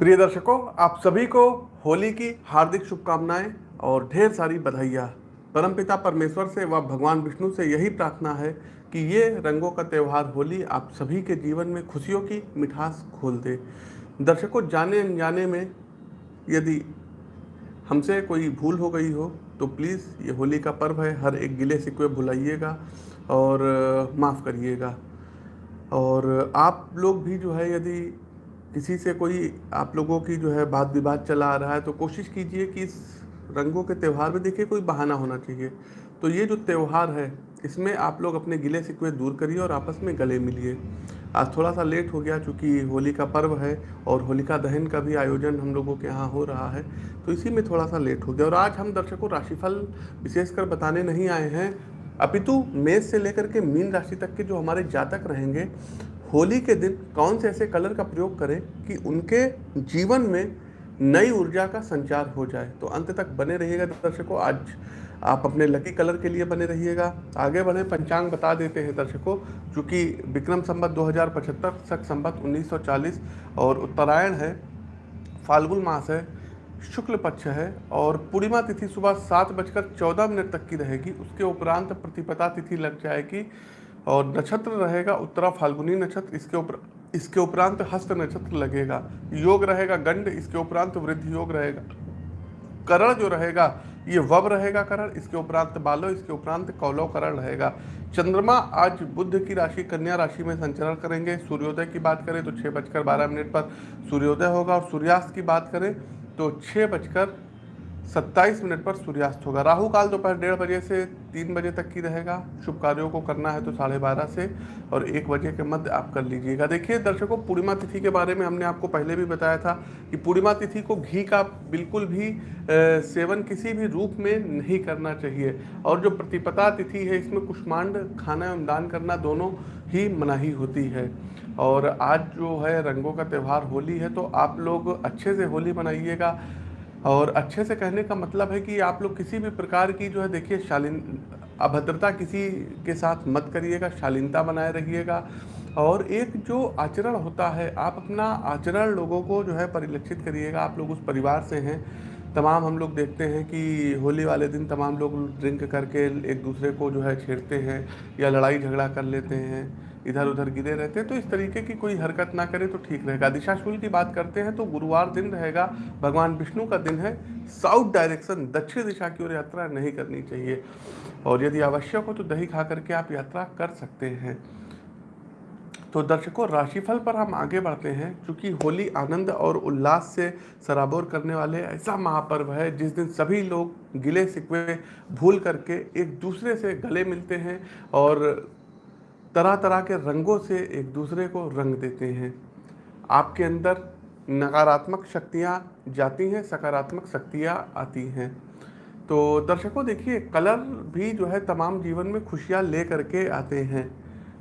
प्रिय दर्शकों, आप सभी को होली की हार्दिक शुभकामनाएँ और ढेर सारी बधाइयाँ। परमपिता परमेश्वर से व भगवान विष्णु से यही प्रार्थना है कि ये रंगों का त्यौहार होली आप सभी के जीवन में खुशियों की मिठास खोल दे। दर्शकों, जाने अनजाने में यदि हमसे कोई भूल हो गई हो तो प्लीज़ ये होली का पर्व है, हर एक गिले सिकवे भुलाइएगा और माफ़ करिएगा। और आप लोग भी जो है, यदि किसी से कोई आप लोगों की जो है बात विवाद चला आ रहा है तो कोशिश कीजिए कि इस रंगों के त्यौहार में देखिए कोई बहाना होना चाहिए। तो ये जो त्यौहार है, इसमें आप लोग अपने गिले सिकवे दूर करिए और आपस में गले मिलिए। आज थोड़ा सा लेट हो गया चूँकि होली का पर्व है और होलिका दहन का भी आयोजन हम लोगों के यहाँ हो रहा है तो इसी में थोड़ा सा लेट हो गया। और आज हम दर्शकों राशिफल विशेषकर बताने नहीं आए हैं। अपितु मेष से लेकर के मीन राशि तक के जो हमारे जातक रहेंगे होली के दिन कौन से ऐसे कलर का प्रयोग करें कि उनके जीवन में नई ऊर्जा का संचार हो जाए? तो अंत तक बने रहिएगा दर्शकों। आज आप अपने लकी कलर के लिए बने रहिएगा। आगे बढ़े, पंचांग बता देते हैं दर्शकों चूँकि विक्रम संबत 2075 सख संबत 1940 और उत्तरायण है, फाल्गुन मास है, शुक्ल पक्ष है और पूर्णिमा तिथि सुबह सात बजकर चौदह मिनट तक की रहेगी। उसके उपरांत प्रतिपदा तिथि लग जाएगी। और नक्षत्र रहेगा उत्तरा फाल्गुनी नक्षत्र, इसके ऊपर इसके उपरांत हस्त नक्षत्र लगेगा। योग रहेगा गंड, इसके उपरांत वृद्धि योग रहेगा। करण जो रहेगा, ये वब रहेगा करण, इसके उपरांत बालो, इसके उपरांत कौलव करण रहेगा। चंद्रमा आज बुद्ध की राशि, कन्या राशि में संचरण करेंगे। सूर्योदय की बात करें तो छः बजकर बारह मिनट पर सूर्योदय होगा और सूर्यास्त की बात करें तो छः बजकर सत्ताईस मिनट पर सूर्यास्त होगा। राहु काल दोपहर डेढ़ बजे से तीन बजे तक की रहेगा। शुभ कार्यों को करना है तो साढ़े बारह से और एक बजे के मध्य आप कर लीजिएगा। देखिए, दर्शकों, पूर्णिमा तिथि के बारे में हमने आपको पहले भी बताया था कि पूर्णिमा तिथि को घी का बिल्कुल भी सेवन किसी भी रूप में नहीं करना चाहिए। और जो प्रतिपता तिथि है, इसमें कुष्मांड, खाना एवं दान करना दोनों ही मनाही होती है। और आज जो है रंगों का त्यौहार होली है तो आप लोग अच्छे से होली मनाइएगा। और अच्छे से कहने का मतलब है कि आप लोग किसी भी प्रकार की जो है, देखिए, शालीन, अभद्रता किसी के साथ मत करिएगा, शालीनता बनाए रहिएगा और एक जो आचरण होता है, आप अपना आचरण लोगों को जो है, परिलक्षित करिएगा। आप लोग उस परिवार से हैं तमाम हम लोग देखते हैं कि होली वाले दिन तमाम लोग ड्रिंक करके एक दूसरे को जो है छेड़ते हैं या लड़ाई झगड़ा कर लेते हैं इधर उधर गिरे रहते हैं। तो इस तरीके की कोई हरकत ना करें तो ठीक रहेगा। दिशा दिशाशूल की बात करते हैं तो गुरुवार दिन रहेगा, भगवान विष्णु का दिन है। साउथ डायरेक्शन, दक्षिण दिशा की ओर यात्रा नहीं करनी चाहिए। और यदि आवश्यक हो तो दही खा करके आप यात्रा कर सकते हैं। तो दर्शकों, राशिफल पर हम आगे बढ़ते हैं, क्योंकि होली आनंद और उल्लास से सराबोर करने वाले ऐसा महापर्व है, जिस दिन सभी लोग गिले सिकवे भूल करके एक दूसरे से गले मिलते हैं और तरह तरह के रंगों से एक दूसरे को रंग देते हैं। आपके अंदर नकारात्मक शक्तियाँ जाती हैं, सकारात्मक शक्तियाँ आती हैं। तो दर्शकों, देखिए, कलर भी जो है तमाम जीवन में खुशियाँ ले करके आते हैं।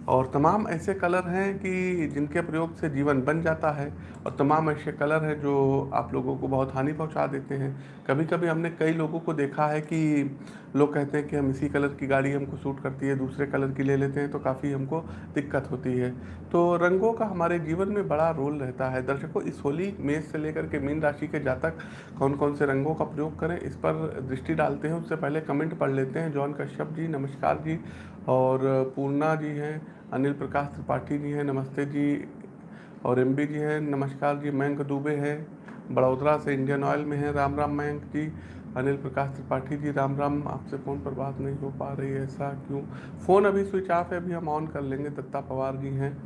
और तमाम ऐसे कलर हैं कि जिनके प्रयोग से जीवन बन जाता है और तमाम ऐसे कलर हैं जो आप लोगों को बहुत हानि पहुँचा देते हैं। कभी कभी हमने कई लोगों को देखा है कि लोग कहते हैं कि हम इसी कलर की गाड़ी हमको सूट करती है, दूसरे कलर की ले लेते हैं तो काफ़ी हमको दिक्कत होती है। तो रंगों का हमारे जीवन में बड़ा रोल रहता है। दर्शकों, इस होली, मेष से लेकर के मीन राशि के जातक कौन कौन से रंगों का प्रयोग करें, इस पर दृष्टि डालते हैं, उससे पहले कमेंट पढ़ लेते हैं। जॉन कश्यप जी, नमस्कार जी। और पूर्णा जी हैं, अनिल प्रकाश त्रिपाठी जी हैं, नमस्ते जी। और एम जी हैं, नमस्कार जी मयंक दुबे हैं बड़ोदरा से इंडियन ऑयल में हैं, राम राम मयंक जी, अनिल प्रकाश त्रिपाठी जी, राम राम, आपसे फ़ोन पर बात नहीं हो पा रही है, ऐसा क्यों? फ़ोन अभी स्विच ऑफ़ है, अभी हम ऑन कर लेंगे, दत्ता पवार जी हैं।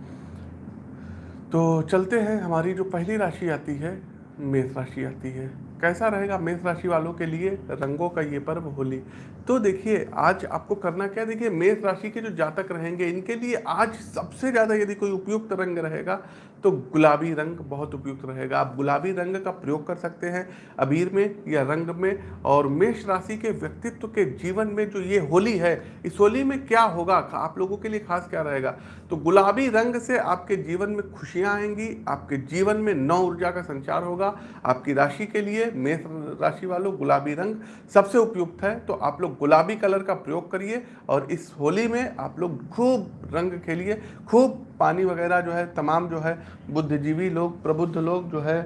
तो चलते हैं, हमारी जो पहली राशि आती है, मेष राशि आती है। कैसा रहेगा मेष राशि वालों के लिए रंगों का ये पर्व होली? तो देखिए, आज आपको करना क्या देखिए, मेष राशि के जो जातक रहेंगे, इनके लिए आज सबसे ज़्यादा यदि कोई उपयुक्त रंग रहेगा तो गुलाबी रंग बहुत उपयुक्त रहेगा। आप गुलाबी रंग का प्रयोग कर सकते हैं अबीर में या रंग में और मेष राशि के व्यक्तित्व के जीवन में जो ये होली है, इस होली में क्या होगा? आप लोगों के लिए खास क्या रहेगा? तो गुलाबी रंग से आपके जीवन में खुशियाँ आएँगी, आपके जीवन में नौ ऊर्जा का संचार होगा। आपकी राशि के लिए मेष राशि वालों गुलाबी रंग सबसे उपयुक्त है। तो आप लोग गुलाबी कलर का प्रयोग करिए और इस होली में आप लोग खूब रंग खेलिए, खूब पानी वगैरह जो है तमाम जो है बुद्धिजीवी लोग प्रबुद्ध लोग जो है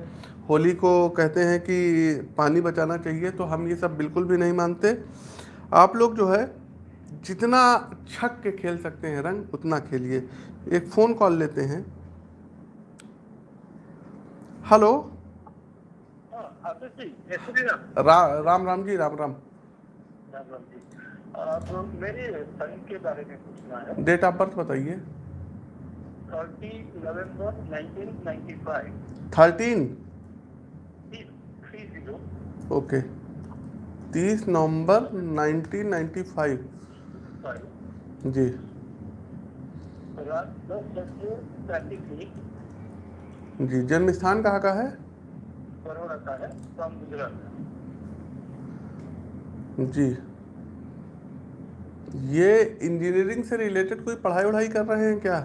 होली को कहते हैं कि पानी बचाना चाहिए तो हम ये सब बिल्कुल भी नहीं मानते। आप लोग जो है जितना छक के खेल सकते हैं रंग उतना खेलिए। एक फ़ोन कॉल लेते हैं। हेलो। रा, राम राम जी राम राम। राम राम जी। आ, मेरे सन के बारे में पूछना डेट ऑफ़ बर्थ बताइए। थर्टीन ओके तीस नवंबर 1995 फाइव जी। रात दस बजे पैंतीस मिनट। जी जन्म स्थान कहाँ का है? है जी। ये इंजीनियरिंग से रिलेटेड कोई पढ़ाई वढ़ाई कर रहे हैं क्या?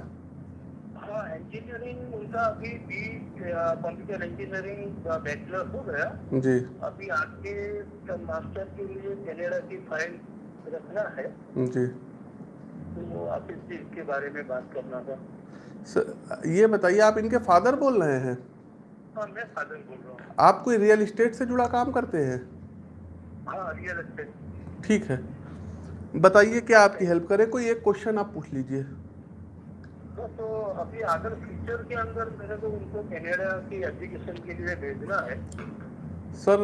उनका अभी बी कंप्यूटर इंजीनियरिंग बैचलर हो गया। जी। अभी आगे मास्टर के लिए कनाडा की फ़ाइल रखना है। जी। तो आप इस चीज़ के बारे में बात करना था। स- ये बताइए आप इनके फादर बोल रहे हैं? हाँ मैं फादर बोल रहा हूँ। आप कोई रियल इस्टेट से जुड़ा काम करते हैं? हाँ रियल एस्टेट ठीक है। बताइए क्या आपकी हेल्प करें? कोई एक क्वेश्चन आप पूछ लीजिए। तो, तो अभी अगर फ्यूचर के अंदर मेरे को उनको कनाडा की एजुकेशन के लिए भेजना है। सर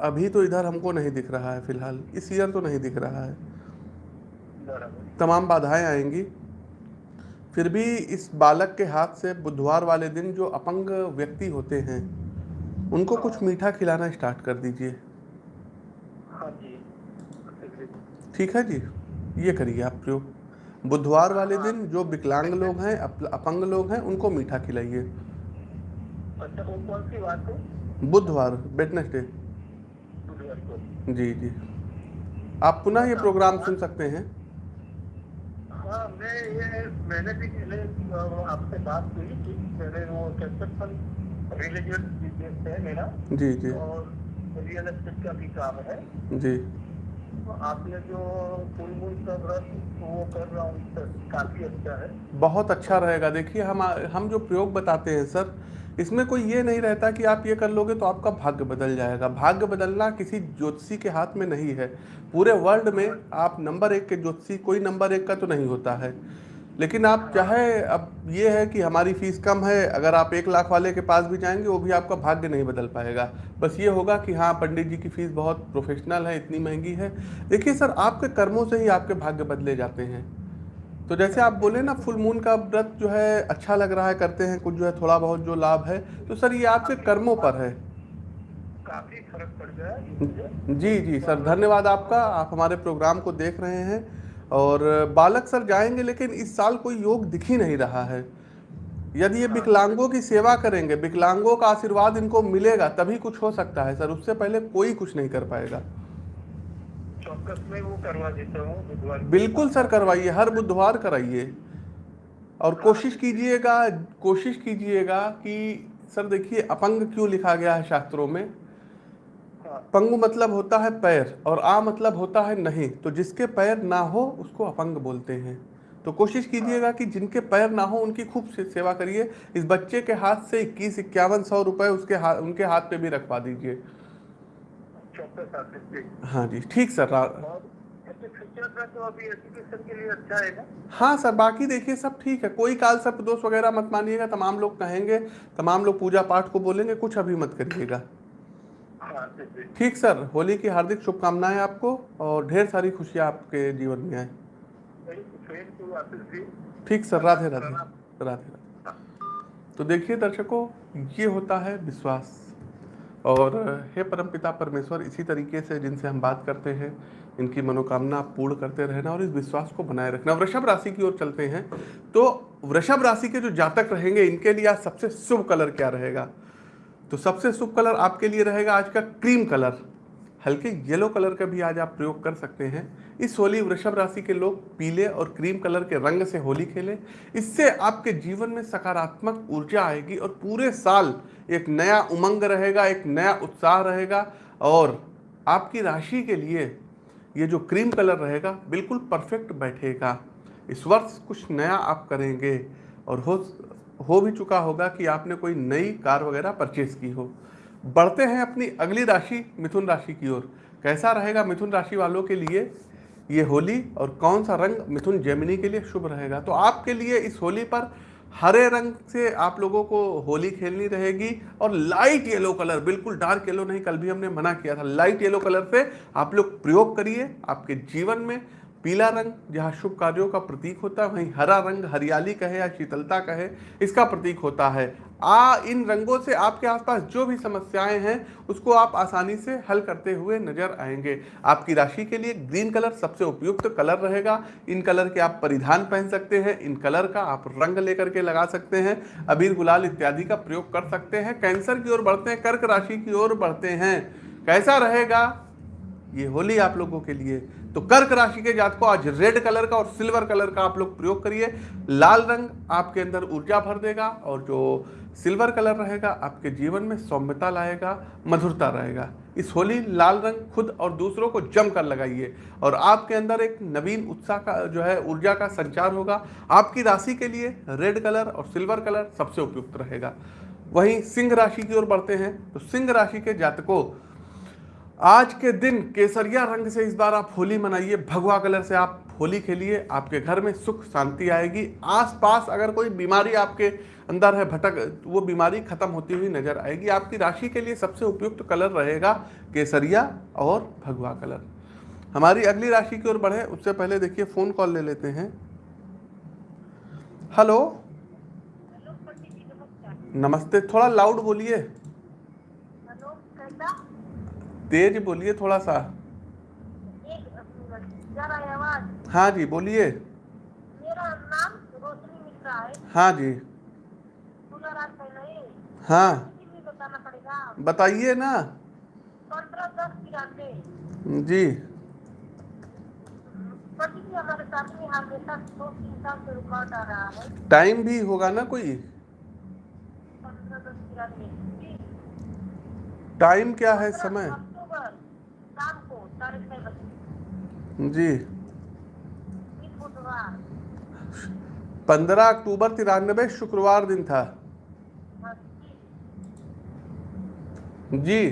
अभी तो इधर हमको नहीं दिख रहा है फ़िलहाल। इस ईयर तो नहीं दिख रहा है। तमाम बाधाएँ आएँगी। फिर भी इस बालक के हाथ से बुधवार वाले दिन जो अपंग व्यक्ति होते हैं उनको कुछ मीठा खिलाना स्टार्ट कर दीजिए। हाँ ठीक है जी? ये करिए आप प्रयोग। बुधवार वाले दिन जो विकलांग लोग हैं अप- अपंग लोग हैं उनको मीठा खिलाइए। अच्छा है बुधवार वेडनेसडे जी जी। आप पुनः ये प्रोग्राम सुन सकते हैं। हाँ मैं ये मैंने भी पहले आपसे बात हुई थी मैंने वो कंस्ट्रक्शन रिलीजियस बिज़नेस है मेरा। जी जी। और रियल एस्टेट का भी काम है। जी। आपने जो फुल मून का व्रत वो कर रहा हूँ सर काफ़ी अच्छा है। बहुत अच्छा रहेगा। देखिए, हम हम जो प्रयोग बताते हैं, सर, इसमें कोई ये नहीं रहता कि आप ये कर लोगे तो आपका भाग्य बदल जाएगा। भाग्य बदलना किसी ज्योतिषी के हाथ में नहीं है। पूरे वर्ल्ड में आप नंबर एक के ज्योतिषी, कोई नंबर एक का तो नहीं होता है। लेकिन आप चाहे अब ये है कि हमारी फ़ीस कम है अगर आप एक लाख वाले के पास भी जाएँगे वो भी आपका भाग्य नहीं बदल पाएगा। बस ये होगा कि हाँ पंडित जी की फ़ीस बहुत प्रोफेशनल है इतनी महँगी है। देखिए सर आपके कर्मों से ही आपके भाग्य बदले जाते हैं। तो जैसे आप बोले ना फुल मून का व्रत जो है अच्छा लग रहा है करते हैं कुछ जो है थोड़ा बहुत जो लाभ है तो सर ये आपके कर्मों पर है। काफ़ी फ़र्क पड़ गया जी जी सर धन्यवाद आपका। आप हमारे प्रोग्राम को देख रहे हैं। और बालक सर जाएँगे लेकिन इस साल कोई योग दिख ही नहीं रहा है। यदि ये विकलांगों की सेवा करेंगे विकलांगों का आशीर्वाद इनको मिलेगा तभी कुछ हो सकता है सर। उससे पहले कोई कुछ नहीं कर पाएगा। चौकस में वो करवा देता हूँ बिल्कुल सर करवाइए हर बुधवार कराइए। और कोशिश कीजिएगा कोशिश कीजिएगा कि सर देखिए अपंग क्यों लिखा गया है शास्त्रों में? पंगु मतलब होता है पैर और आ मतलब होता है नहीं। तो जिसके पैर ना हो उसको अपंग बोलते हैं। तो कोशिश कीजिएगा कि जिनके पैर ना हो उनकी खूब से सेवा करिए। इस बच्चे के हाथ से इक्कीस इक्यावन सौ रुपए उसके हाथ उनके हाथ पे भी रखवा दीजिए। हाँ जी ठीक सर तो के लिए अच्छा हाँ सर बाकी देखिए सब ठीक है। कोई काल सर्प दोष वगैरह मत मानिएगा तमाम लोग कहेंगे तमाम लोग पूजा पाठ को बोलेंगे कुछ अभी मत करिएगा। ठीक सर, होली की हार्दिक शुभकामनाएँ आपको और ढेर सारी खुशियाँ आपके जीवन में आए। ठीक सर, राधे राधे राधे राधे। तो देखिए दर्शकों, ये होता है विश्वास। और हे परमपिता परमेश्वर, इसी तरीके से जिनसे हम बात करते हैं, इनकी मनोकामना पूर्ण करते रहना और इस विश्वास को बनाए रखना। वृषभ राशि की ओर चलते हैं तो वृषभ राशि के जो जातक रहेंगे, इनके लिए आज सबसे शुभ कलर क्या रहेगा? तो सबसे शुभ कलर आपके लिए रहेगा आज का क्रीम कलर। हल्के येलो कलर का भी आज आप प्रयोग कर सकते हैं। इस होली वृषभ राशि के लोग पीले और क्रीम कलर के रंग से होली खेलें। इससे आपके जीवन में सकारात्मक ऊर्जा आएगी और पूरे साल एक नया उमंग रहेगा, एक नया उत्साह रहेगा और आपकी राशि के लिए ये जो क्रीम कलर रहेगा बिल्कुल परफेक्ट बैठेगा। इस वर्ष कुछ नया आप करेंगे और हो हो भी चुका होगा कि आपने कोई नई कार वगैरह परचेज की हो। बढ़ते हैं अपनी अगली राशि, मिथुन राशि की ओर। कैसा रहेगा मिथुन राशि वालों के लिए ये होली और कौन सा रंग मिथुन जेमिनी के लिए शुभ रहेगा? तो आपके लिए इस होली पर हरे रंग से आप लोगों को होली खेलनी रहेगी और लाइट येलो कलर बिल्कुल डार्क येलो नहीं, कल भी हमने मना किया था। लाइट येलो कलर से आप लोग प्रयोग करिए आपके जीवन में पीला रंग जहाँ शुभ कार्यों का प्रतीक होता है, वहीं हरा रंग हरियाली कहे या शीतलता कहे, इसका प्रतीक होता है। आ, इन रंगों से आपके आसपास जो भी समस्याएँ हैं, उसको आप आसानी से हल करते हुए नज़र आएँगे। आपकी राशि के लिए ग्रीन कलर सबसे उपयुक्त कलर रहेगा। इन कलर के आप परिधान पहन सकते हैं, इन कलर का आप रंग लेकर के लगा सकते हैं, अबीर, गुलाल इत्यादि का प्रयोग कर सकते हैं। कैंसर की ओर बढ़ते हैं, कर्क राशि की ओर बढ़ते हैं। कैसा रहेगा? ये होली आप लोगों के लिए। तो कर्क राशि के जात को आज रेड कलर का और सिल्वर कलर का आप लोग प्रयोग करिए। लाल रंग आपके अंदर ऊर्जा भर देगा और जो सिल्वर कलर रहेगा, आपके जीवन में सौम्यता लाएगा, मधुरता रहेगा। इस होली लाल रंग खुद और दूसरों को जम कर लगाइए और आपके अंदर एक नवीन उत्साह का, जो है, ऊर्जा का संचार होगा। आपकी राशि के लिए रेड कलर और सिल्वर कलर सबसे उपयुक्त रहेगा। वहीं सिंह राशि की ओर बढ़ते हैं। तो सिंह राशि के जातकों आज के दिन केसरिया रंग से इस बार आप होली मनाइए। भगवा कलर से आप होली खेलिए। आपके घर में सुख शांति आएगी। आसपास अगर कोई बीमारी आपके अंदर है, भटक, वो बीमारी खत्म होती हुई नज़र आएगी। आपकी राशि के लिए सबसे उपयुक्त कलर रहेगा केसरिया और भगवा कलर। हमारी अगली राशि की ओर बढ़े। उससे पहले देखिए, फ़ोन कॉल ले लेते हैं। हेलो। नमस्ते। थोड़ा लाउड बोलिए। तेज बोलिए थोड़ा सा। हाँ जी, बोलिए। है जी। हाँ। बताइए ना। जी। टाइम भी होगा ना कोई? टाइम क्या है समय अक्टूबर शाम को साढ़े छह बजे जी। पंद्रह अक्टूबर तिरानबे शुक्रवार दिन था। जी।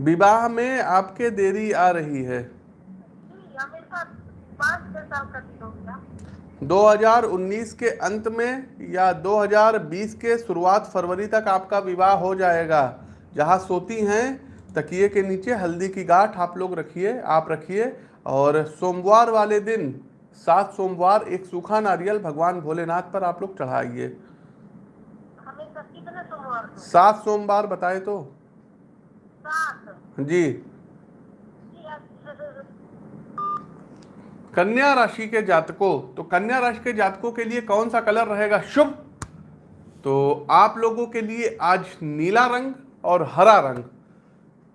विवाह में आपके देरी आ रही है। दो हज़ार 2019 के अंत में या 2020 के शुरुआत फरवरी तक आपका विवाह हो जाएगा। जहाँ सोती हैं तकिए के नीचे हल्दी की गांठ आप लोग रखिए आप रखिए। और सोमवार वाले दिन सात सोमवार एक सूखा नारियल भगवान भोलेनाथ पर आप लोग चढ़ाइए। सात सोमवार बताए तो। जी। जी कन्या राशि के जातकों तो कन्या राशि के जातकों के लिए कौन सा कलर रहेगा शुभ? तो आप लोगों के लिए आज नीला रंग और हरा रंग।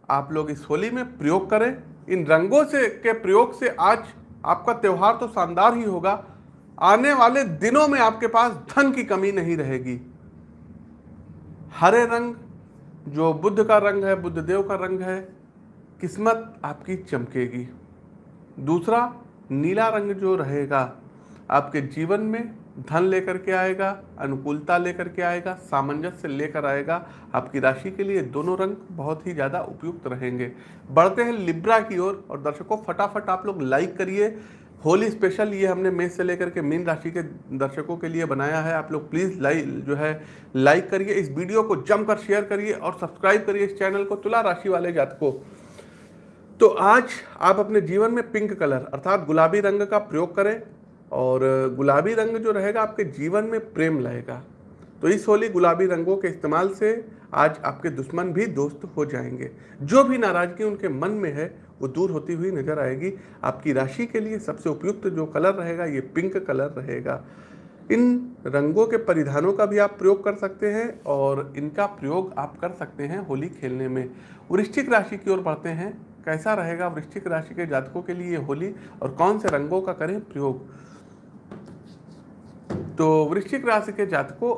आप लोग इस होली में प्रयोग करें। इन रंगों से, के प्रयोग से आज आपका त्यौहार तो शानदार ही होगा। आने वाले दिनों में आपके पास धन की कमी नहीं रहेगी। हरे रंग, जो बुद्ध का रंग है, बुद्ध देव का रंग है, किस्मत आपकी चमकेगी। दूसरा, नीला रंग जो रहेगा आपके जीवन में धन लेकर के आएगा, अनुकूलता लेकर के आएगा, सामंजस्य लेकर आएगा। आपकी राशि के लिए दोनों रंग बहुत ही ज़्यादा उपयुक्त रहेंगे। बढ़ते हैं लिब्रा की ओर और दर्शकों, फटाफट आप लोग लाइक करिए। होली स्पेशल ये हमने मेष से लेकर के मीन राशि के दर्शकों के लिए बनाया है। आप लोग प्लीज़ लाइक जो है लाइक करिए। इस वीडियो को जमकर शेयर करिए और सब्सक्राइब करिए इस चैनल को, तुला राशि वाले जातकों। तो आज आप अपने जीवन में पिंक कलर अर्थात गुलाबी रंग का प्रयोग करें। और गुलाबी रंग जो रहेगा आपके जीवन में प्रेम लाएगा। तो इस होली गुलाबी रंगों के इस्तेमाल से आज आपके दुश्मन भी दोस्त हो जाएँगे। जो भी नाराज़गी उनके मन में है, वो दूर होती हुई नज़र आएगी। आपकी राशि के लिए सबसे उपयुक्त जो कलर रहेगा, ये पिंक कलर रहेगा। इन रंगों के परिधानों का भी आप प्रयोग कर सकते हैं और इनका प्रयोग आप कर सकते हैं होली खेलने में। वृश्चिक राशि की ओर बढ़ते हैं। कैसा रहेगा वृश्चिक राशि के जातकों के लिए होली और कौन से रंगों का करें प्रयोग? तो वृश्चिक राशि के जातकों,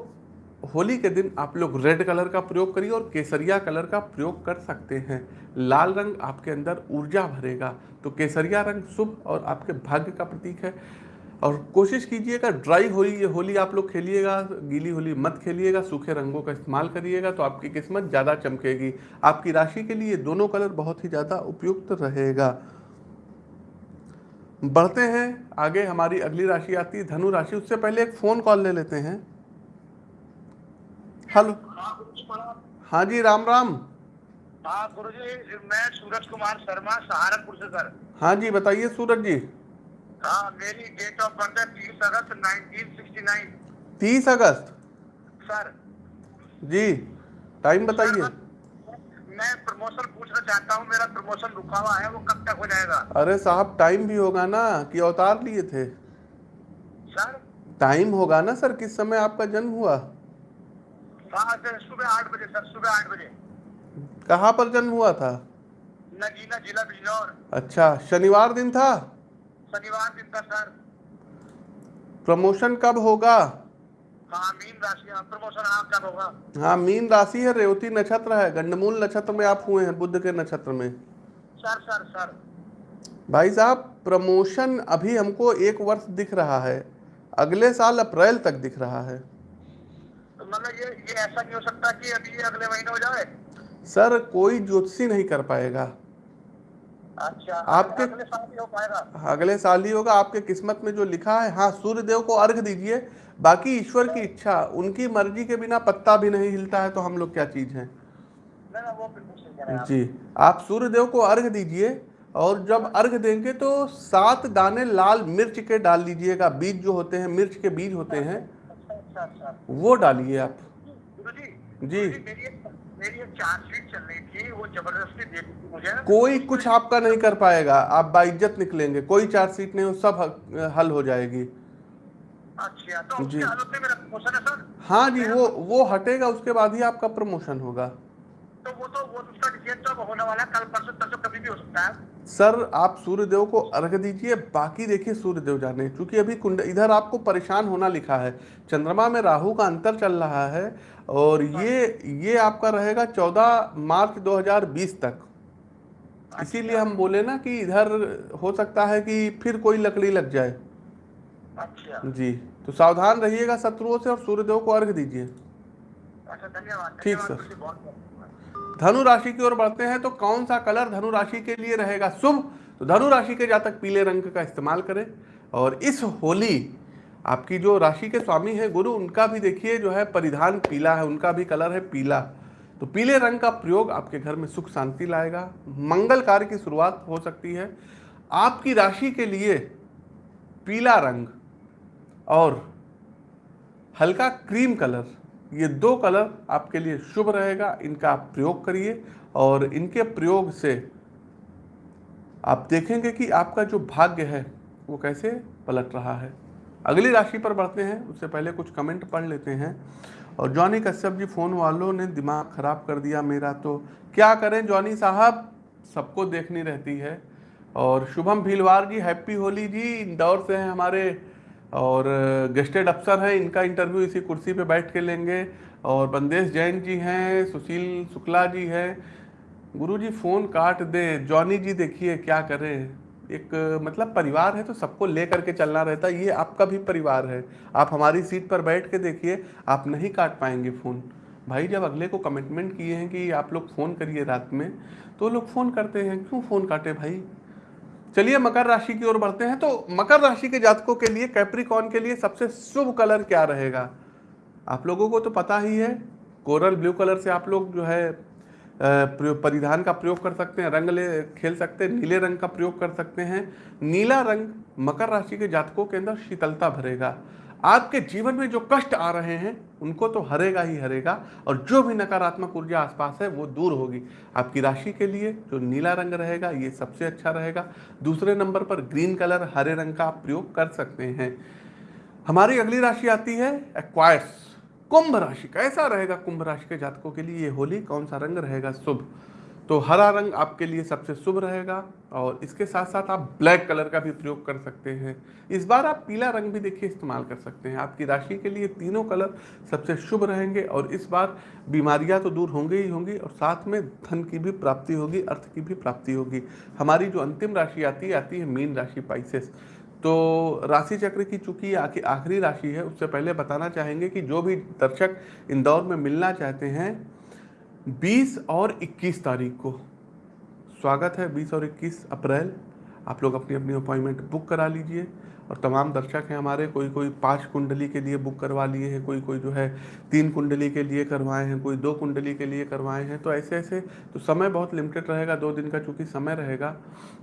होली के दिन आप लोग रेड कलर का प्रयोग करिए और केसरिया कलर का प्रयोग कर सकते हैं। लाल रंग आपके अंदर ऊर्जा भरेगा तो केसरिया रंग शुभ और आपके भाग्य का प्रतीक है। और कोशिश कीजिएगा, ड्राई होली, ये होली आप लोग खेलिएगा, गीली होली मत खेलिएगा, सूखे रंगों का इस्तेमाल करिएगा तो आपकी किस्मत ज़्यादा चमकेगी। आपकी राशि के लिए दोनों कलर बहुत ही ज़्यादा उपयुक्त रहेगा। बढ़ते हैं आगे हमारी अगली राशि आती है धनु राशि उससे पहले एक फ़ोन कॉल ले लेते हैं। हेलो हाँ जी राम राम। हाँ गुरु जी मैं सूरज कुमार शर्मा सहारनपुर से सर। हाँ जी बताइए सूरज जी। हाँ मेरी डेट ऑफ़ बर्थ है तीस अगस्त 1969 तीस अगस्त? सर। जी टाइम बताइए। मैं प्रमोशन पूछना चाहता हूँ मेरा प्रमोशन रुका हुआ है वो कब तक हो जाएगा? अरे साहब टाइम भी होगा ना कि अवतार लिए थे। सर? टाइम होगा ना सर किस समय आपका जन्म हुआ? हाँ सर सुबह आठ बजे सर सुबह आठ बजे। कहाँ पर जन्म हुआ था? नगीना जिला बिजनौर। अच्छा शनिवार दिन था? शनिवार दिन का सर। प्रमोशन कब होगा? हाँ मीन राशि हाँ प्रमोशन होगा। हाँ मीन राशि है रेवती नक्षत्र है गंडमूल नक्षत्र में आप हुए हैं बुद्ध के नक्षत्र में। Sir sir sir. भाई साहब प्रमोशन अभी हमको एक वर्ष दिख रहा है अगले साल अप्रैल तक दिख रहा है। तो मतलब ये ये ऐसा नहीं हो सकता कि अभी अगले महीने हो जाए? सर कोई ज्योतिषी नहीं कर पाएगा। अच्छा आपके- अगले साल हो पाएगा। अगले साल ही होगा। आपके किस्मत में जो लिखा है हाँ सूर्य देव को अर्घ दीजिए। बाकी ईश्वर की इच्छा उनकी मर्ज़ी के बिना पत्ता भी नहीं हिलता है तो हम लोग क्या चीज़ हैं? हैं। जी आप सूर्य देव को अर्घ दीजिए और जब अर्घ देंगे तो सात दाने लाल मिर्च के डाल लीजिएगा। बीज जो होते हैं मिर्च के बीज होते हैं अच्छा अच्छा वो डालिए आप। जी। जी। मेरी एक मेरी चार्जशीट चल रही थी वो ज़बरदस्ती दे दी थी मुझे। कोई कुछ आपका नहीं कर पाएगा आप बाइज्जत निकलेंगे कोई चार्जशीट नहीं हो सब हल हो जाएगी। अच्छा तो जी। उसके हालत में मेरा प्रमोशन है सर? हाँ जी वो वो हटेगा उसके बाद ही आपका प्रमोशन होगा। तो वो तो वो उसका डिसीज़न तो होने वाला कल परसों परसों कभी भी हो सकता है। सर आप सूर्य देव को अर्घ दीजिए बाकी देखिए सूर्य देव जाने क्योंकि अभी कुंड इधर आपको परेशान होना लिखा है। चंद्रमा में राहु का अंतर चल रहा है और ये ये आपका रहेगा 14 मार्च 2020 तक। इसीलिए हम बोले ना कि इधर हो सकता है कि फिर कोई लकड़ी लग जाए। अच्छा। जी तो सावधान रहिएगा शत्रुओं से और सूर्यदेव को अर्घ दीजिए। अच्छा धन्यवाद। ठीक, सर। गुरु जी, बहुत बहुत धनु राशि की ओर बढ़ते हैं तो कौन सा कलर धनु राशि के लिए रहेगा शुभ? तो धनु राशि के जातक पीले रंग का इस्तेमाल करें। और इस होली, आपकी जो राशि के स्वामी है, गुरु, उनका भी देखिए, जो है परिधान पीला है, उनका भी कलर है पीला। तो पीले रंग का प्रयोग आपके घर में सुख शांति लाएगा। मंगल कार्य की शुरुआत हो सकती है। आपकी राशि के लिए पीला रंग और हल्का क्रीम कलर ये दो कलर आपके लिए शुभ रहेगा, इनका आप प्रयोग करिए और इनके प्रयोग से आप देखेंगे कि आपका जो भाग्य है, वो कैसे पलट रहा है। अगली राशि पर बढ़ते हैं, उससे पहले कुछ कमेंट पढ़ लेते हैं। और जॉनी कश्यप जी फ़ोन वालों ने दिमाग ख़राब कर दिया मेरा तो क्या करें जॉनी साहब? सबको देखनी रहती है। और शुभम भीलवार जी हैप्पी होली जी, इंदौर से हैं हमारे और गेस्टेड अफसर हैं, इनका इंटरव्यू इसी कुर्सी पे बैठ के लेंगे। और बंदेश जैन जी हैं, सुशील शुक्ला जी हैं। गुरुजी, फ़ोन काट दे। जॉनी जी देखिए, क्या करें? एक मतलब परिवार है तो सबको ले करके चलना रहता है। ये आपका भी परिवार है। आप हमारी सीट पर बैठ के देखिए, आप नहीं काट पाएँगे फ़ोन। भाई, जब अगले को कमिटमेंट किए हैं कि आप लोग फ़ोन करिए रात में तो लोग फ़ोन करते हैं। क्यों फ़ोन काटे भाई? चलिए मकर राशि की ओर बढ़ते हैं। तो मकर राशि के जातकों के लिए कैप्रिकॉन के लिए सबसे शुभ कलर क्या रहेगा? आप लोगों को तो पता ही है, कोरल ब्लू कलर से आप लोग जो है परिधान का प्रयोग कर सकते हैं, रंग ले, खेल सकते हैं, नीले रंग का प्रयोग कर सकते हैं। नीला रंग मकर राशि के जातकों के अंदर शीतलता भरेगा। आपके जीवन में जो कष्ट आ रहे हैं, उनको तो हरेगा ही हरेगा और जो भी नकारात्मक ऊर्जा आसपास है, वो दूर होगी। आपकी राशि के लिए जो नीला रंग रहेगा, ये सबसे अच्छा रहेगा। दूसरे नंबर पर ग्रीन कलर, हरे रंग का आप प्रयोग कर सकते हैं। हमारी अगली राशि आती है एक्वायर्स कुंभ राशि। कैसा रहेगा कुंभ राशि के जातकों के लिए ये होली? कौन सा रंग रहेगा? शुभ। तो हरा रंग आपके लिए सबसे शुभ रहेगा और इसके साथ साथ आप ब्लैक कलर का भी प्रयोग कर सकते हैं। इस बार आप पीला रंग भी देखिए इस्तेमाल कर सकते हैं। आपकी राशि के लिए तीनों कलर सबसे शुभ रहेंगे और इस बार बीमारियाँ तो दूर होंगी ही होंगी और साथ में धन की भी प्राप्ति होगी, अर्थ की भी प्राप्ति होगी। हमारी जो अंतिम राशि आती है आती है मीन राशि पाइसेस। तो राशि चक्र की चूँकि आखिर राशि है, उससे पहले बताना चाहेंगे कि जो भी दर्शक इंदौर में मिलना चाहते हैं 20 और 21 तारीख को। स्वागत है 20 और 21 अप्रैल। आप लोग अपनी अपनी अपॉइंटमेंट बुक करा लीजिए। और तमाम दर्शक हैं हमारे, कोई कोई पाँच कुंडली के लिए बुक करवा लिए हैं, कोई कोई जो है तीन कुंडली के लिए करवाए हैं, कोई दो कुंडली के लिए करवाए हैं तो ऐसे ऐसे तो समय बहुत लिमिटेड रहेगा, दो दिन का चूँकि समय रहेगा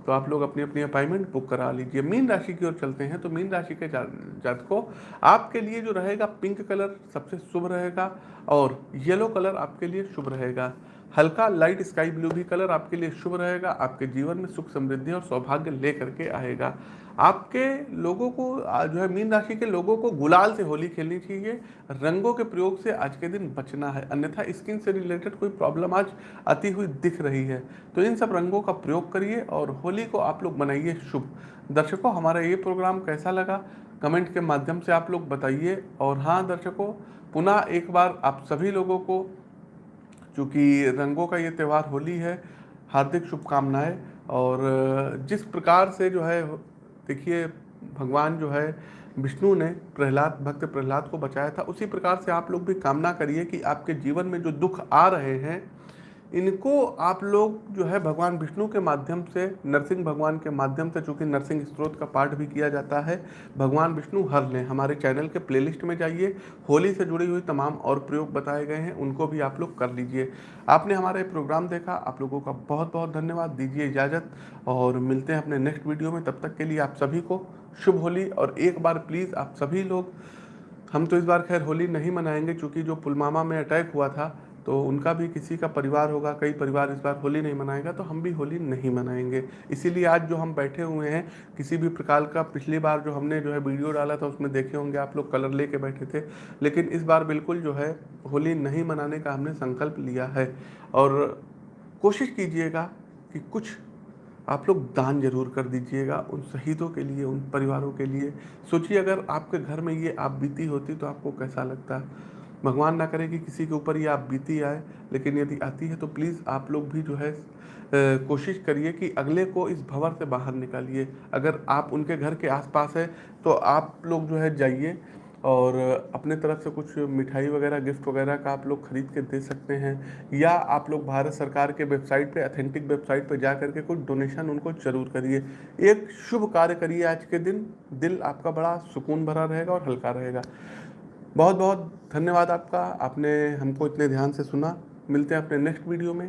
तो आप लोग अपनी अपनी अपॉइंटमेंट बुक करा लीजिए। मीन राशि की ओर चलते हैं तो मीन राशि के जात को आपके लिए जो रहेगा पिंक कलर सबसे शुभ रहेगा और येलो कलर आपके लिए शुभ रहेगा। हल्का लाइट स्काई ब्लू भी कलर आपके लिए शुभ रहेगा, आपके जीवन में सुख समृद्धि और सौभाग्य लेकर के आएगा। आपके लोगों को जो है मीन राशि के लोगों को गुलाल से होली खेलनी चाहिए, रंगों के प्रयोग से आज के दिन बचना है। अन्यथा स्किन से रिलेटेड कोई प्रॉब्लम आज आती हुई दिख रही है। तो इन सब रंगों का प्रयोग करिए और होली को आप लोग मनाइए शुभ। दर्शकों, हमारा ये प्रोग्राम कैसा लगा? कमेंट के माध्यम से आप लोग बताइए। और हाँ दर्शकों, पुनः एक बार आप सभी लोगों को चूँकि रंगों का ये त्यौहार होली है, हार्दिक शुभकामनाएँ और जिस प्रकार से जो है, देखिए, भगवान जो है, विष्णु ने प्रहलाद, भक्त प्रहलाद को बचाया था, उसी प्रकार से आप लोग भी कामना करिए कि आपके जीवन में जो दुख आ रहे हैं इनको आप लोग जो है भगवान विष्णु के माध्यम से, नरसिंह भगवान के माध्यम से, चूँकि नरसिंह स्त्रोत का पाठ भी किया जाता है, भगवान विष्णु हर लें। हमारे चैनल के प्लेलिस्ट में जाइए। होली से जुड़ी हुई तमाम और प्रयोग बताए गए हैं, उनको भी आप लोग कर लीजिए। आपने हमारा ये प्रोग्राम देखा, आप लोगों का बहुत बहुत धन्यवाद। दीजिए इजाज़त और मिलते हैं अपने नेक्स्ट वीडियो में। तब तक के लिए आप सभी को शुभ होली और एक बार प्लीज़ आप सभी लोग, हम तो इस बार खैर होली नहीं मनाएँगे क्योंकि जो पुलवामा में अटैक हुआ था तो उनका भी किसी का परिवार होगा, कई परिवार इस बार होली नहीं मनाएगा तो हम भी होली नहीं मनाएँगे। इसीलिए आज जो हम बैठे हुए हैं, किसी भी प्रकार का पिछली बार जो हमने जो है वीडियो डाला था, उसमें देखे होंगे आप लोग कलर लेके बैठे थे, लेकिन इस बार बिल्कुल जो है होली नहीं मनाने का हमने संकल्प लिया है। और कोशिश कीजिएगा कि कुछ आप लोग दान ज़रूर कर दीजिएगा उन शहीदों के लिए, उन परिवारों के लिए। सोचिए अगर आपके घर में ये आप बीती होती तो आपको कैसा लगता? भगवान ना करे कि किसी के ऊपर ये आप बीती आए, लेकिन यदि आती है तो प्लीज़ आप लोग भी जो है कोशिश करिए कि अगले को इस भंवर से बाहर निकालिए। अगर आप उनके घर के आसपास है तो आप लोग जो है जाइए और अपने तरफ़ से कुछ मिठाई वगैरह गिफ्ट वगैरह का आप लोग खरीद के दे सकते हैं, या आप लोग भारत सरकार के वेबसाइट पे अथेंटिक वेबसाइट पे जा करके कुछ डोनेशन उनको ज़रूर करिए। एक शुभ कार्य करिए आज के दिन। दिल आपका बड़ा सुकून भरा रहेगा और हल्का रहेगा। बहुत बहुत धन्यवाद आपका। आपने हमको इतने ध्यान से सुना। मिलते हैं अपने नेक्स्ट वीडियो में।